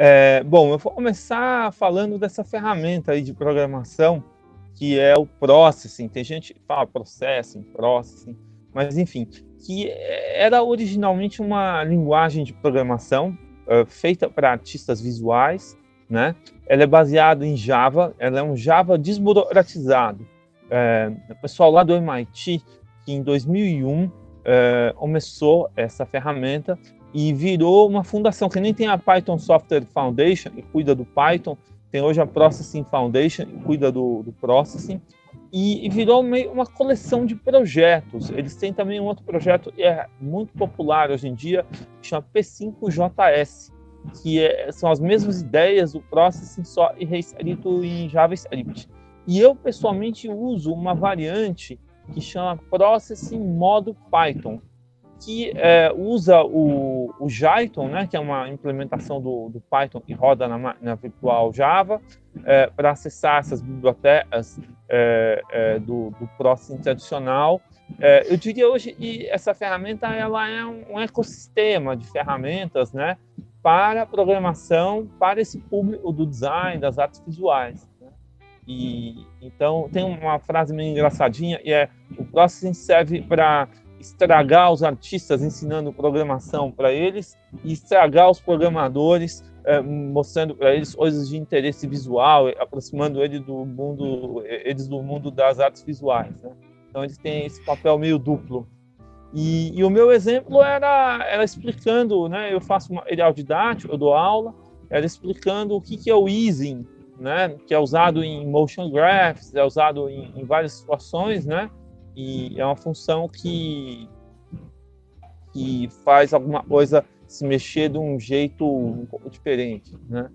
É, bom, eu vou começar falando dessa ferramenta aí de programação que é o Processing. Tem gente que fala Processing, Processing, mas enfim, que era originalmente uma linguagem de programação uh, feita para artistas visuais, né? Ela é baseada em Java, ela é um Java desburocratizado. É, o pessoal lá do MIT, que em 2001 é, começou essa ferramenta e virou uma fundação, que nem tem a Python Software Foundation, que cuida do Python, tem hoje a Processing Foundation, que cuida do, do Processing, e, virou meio uma coleção de projetos. Eles têm também um outro projeto que é muito popular hoje em dia, chama P5JS, que é, são as mesmas ideias do Processing, só reescrito em JavaScript. E eu, pessoalmente, uso uma variante que chama Processing Modo Python, que é, usa o, o Jython, né, que é uma implementação do, do Python que roda na, na virtual Java, é, para acessar essas bibliotecas é, é do, do Processing tradicional. É, eu diria hoje que essa ferramenta ela é um, ecossistema de ferramentas né, para programação, para esse público do design, das artes visuais. Né? E, então, tem uma frase meio engraçadinha, e é o Processing serve para estragar os artistas ensinando programação para eles e estragar os programadores é, mostrando para eles coisas de interesse visual, aproximando ele do mundo, eles do mundo das artes visuais. Né? Então eles têm esse papel meio duplo. E, e, o meu exemplo era, era explicando, né? Eu faço material didático, eu dou aula, era explicando o que, que é o easing, né? Que é usado em motion graphs, é usado em, em várias situações, né? E é uma função que, que faz alguma coisa se mexer de um jeito diferente, né?